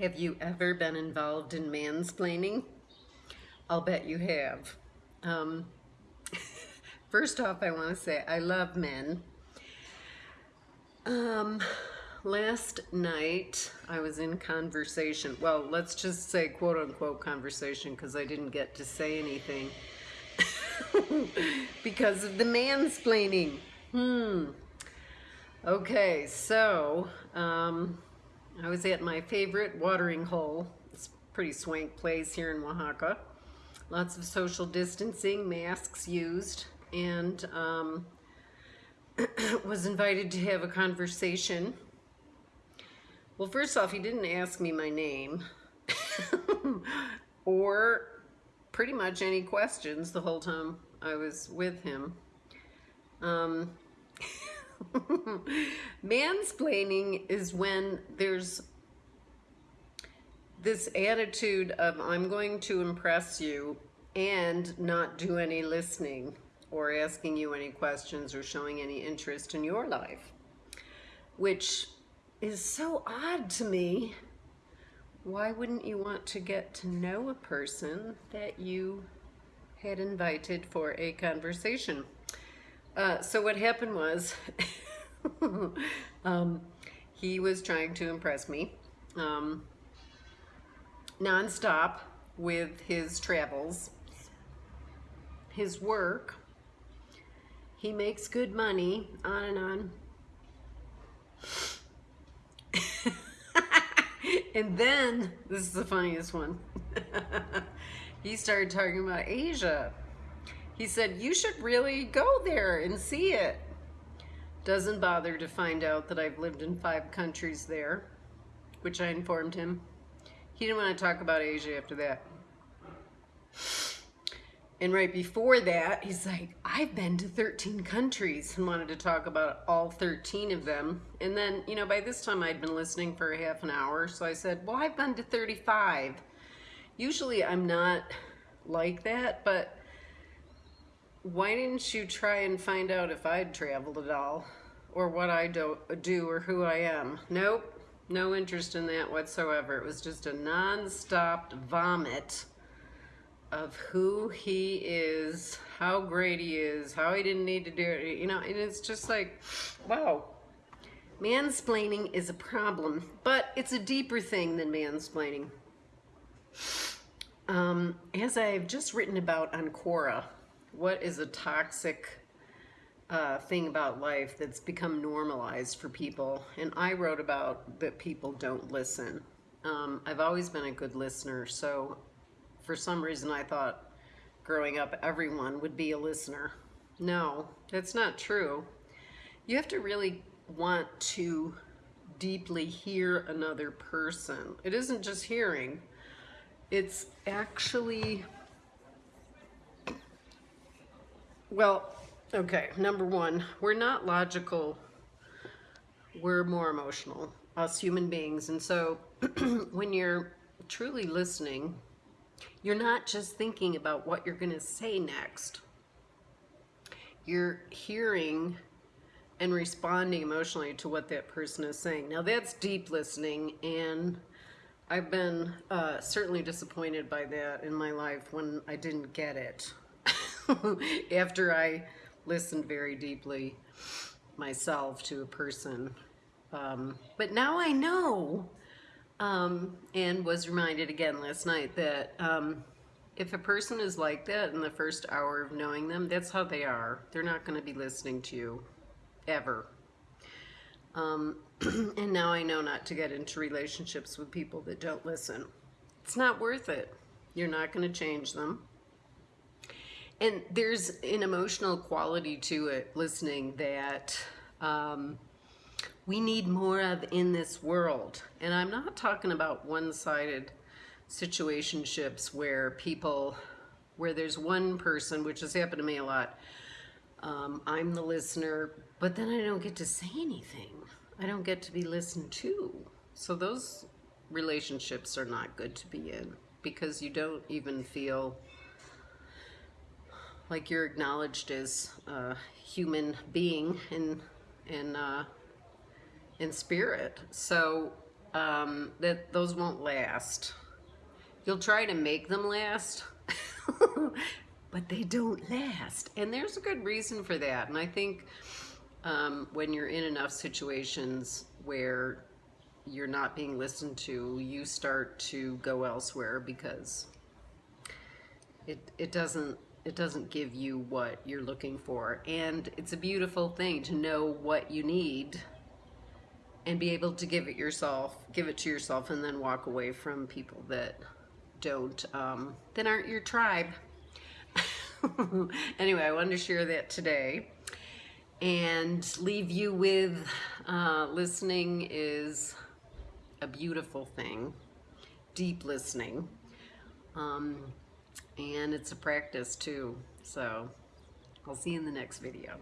Have you ever been involved in mansplaining? I'll bet you have. Um, first off, I want to say I love men. Um, last night I was in conversation. Well, let's just say quote unquote conversation because I didn't get to say anything because of the mansplaining. Hmm. Okay, so um, I was at my favorite watering hole. It's a pretty swank place here in Oaxaca. Lots of social distancing, masks used, and um, was invited to have a conversation. Well, first off, he didn't ask me my name or pretty much any questions the whole time I was with him. Um, Mansplaining is when there's this attitude of I'm going to impress you and not do any listening or asking you any questions or showing any interest in your life, which is so odd to me. Why wouldn't you want to get to know a person that you had invited for a conversation? Uh, so what happened was um, he was trying to impress me um, nonstop with his travels, his work. He makes good money, on and on. and then, this is the funniest one. he started talking about Asia. He said, you should really go there and see it. Doesn't bother to find out that I've lived in five countries there, which I informed him. He didn't want to talk about Asia after that. And right before that, he's like, I've been to 13 countries and wanted to talk about all 13 of them. And then, you know, by this time I'd been listening for a half an hour. So I said, well, I've been to 35. Usually I'm not like that, but why didn't you try and find out if I'd traveled at all or what I do, do or who I am? Nope, no interest in that whatsoever. It was just a non-stop vomit of who he is, how great he is, how he didn't need to do it. You know, and it's just like, wow. Mansplaining is a problem, but it's a deeper thing than mansplaining. Um, as I've just written about on Quora, what is a toxic uh, thing about life that's become normalized for people. And I wrote about that people don't listen. Um, I've always been a good listener, so for some reason I thought growing up everyone would be a listener. No, that's not true. You have to really want to deeply hear another person. It isn't just hearing, it's actually Well, okay, number one, we're not logical. We're more emotional, us human beings. And so when you're truly listening, you're not just thinking about what you're going to say next. You're hearing and responding emotionally to what that person is saying. Now that's deep listening and I've been uh, certainly disappointed by that in my life when I didn't get it. after I listened very deeply myself to a person. Um, but now I know, um, and was reminded again last night that um, if a person is like that in the first hour of knowing them, that's how they are. They're not going to be listening to you ever. Um, and now I know not to get into relationships with people that don't listen. It's not worth it. You're not going to change them. And there's an emotional quality to it, listening, that um, we need more of in this world. And I'm not talking about one-sided situationships where people, where there's one person, which has happened to me a lot, um, I'm the listener, but then I don't get to say anything. I don't get to be listened to. So those relationships are not good to be in because you don't even feel like you're acknowledged as a human being in in uh, in spirit. So um, that those won't last. You'll try to make them last, but they don't last. And there's a good reason for that. And I think um, when you're in enough situations where you're not being listened to, you start to go elsewhere because it it doesn't it doesn't give you what you're looking for. And it's a beautiful thing to know what you need and be able to give it yourself, give it to yourself, and then walk away from people that don't, um, that aren't your tribe. anyway, I wanted to share that today and leave you with uh, listening is a beautiful thing, deep listening. Um, and it's a practice too. So I'll see you in the next video.